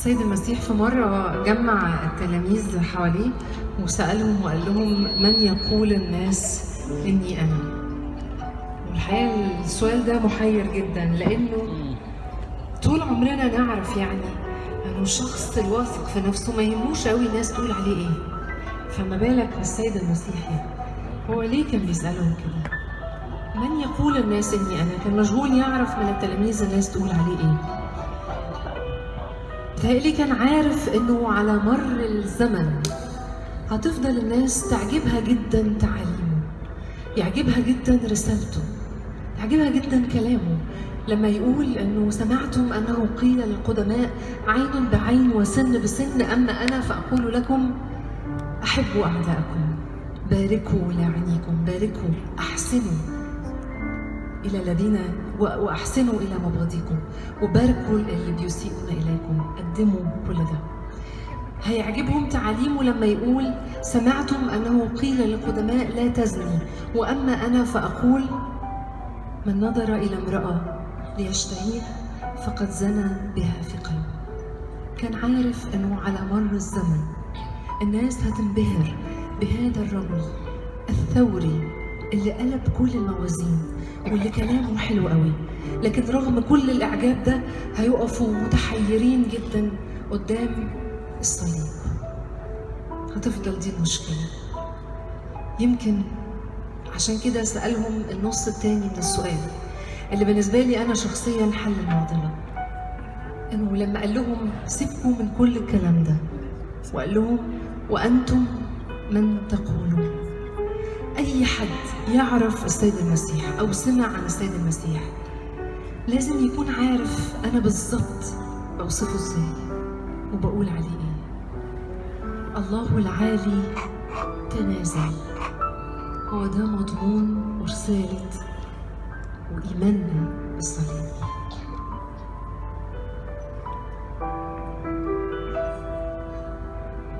السيد المسيح في مرة جمع التلاميذ حواليه وسألهم وقال لهم من يقول الناس إني أنا؟ والحقيقة السؤال ده محير جدا لأنه طول عمرنا نعرف يعني إنه الشخص الواثق في نفسه ما يهموش قوي الناس تقول عليه إيه فما بالك بالسيد المسيح يعني هو ليه كان بيسألهم كده؟ من يقول الناس إني أنا؟ كان مشغول يعرف من التلاميذ الناس تقول عليه إيه بتهيألي كان عارف إنه على مر الزمن هتفضل الناس تعجبها جدا تعاليمه يعجبها جدا رسالته يعجبها جدا كلامه. لما يقول إنه سمعتم أنه قيل للقدماء عين بعين وسن بسن أما أنا فأقول لكم أحبوا أعداءكم باركوا لاعنيكم باركوا أحسنوا. إلى الذين وأحسنوا إلى مبغضيكم. وباركوا اللي بيسيئون إليكم. قدموا كل ده. هيعجبهم تعاليمه لما يقول سمعتم أنه قيل للقدماء لا تزني وأما أنا فأقول من نظر إلى امرأة ليشتهيها فقد زنى بها في قلبه. كان عارف أنه على مر الزمن الناس هتنبهر بهذا الرجل الثوري اللي قلب كل الموازين. واللي كلامه حلو قوي. لكن رغم كل الإعجاب ده هيقفوا متحيرين جدا قدام الصليب. هتفضل دي المشكلة. يمكن عشان كده سألهم النص التاني من السؤال اللي بالنسبة لي أنا شخصيا حل المعضلة. إنه لما قال لهم سيبكم من كل الكلام ده وقال لهم وأنتم من تقولون. أي حد يعرف السيد المسيح أو سمع عن السيد المسيح لازم يكون عارف أنا بالظبط بوصفه إزاي وبقول عليه إيه. الله العالي تنازل. هو ده مضمون رسالة وإيماننا بالصليب.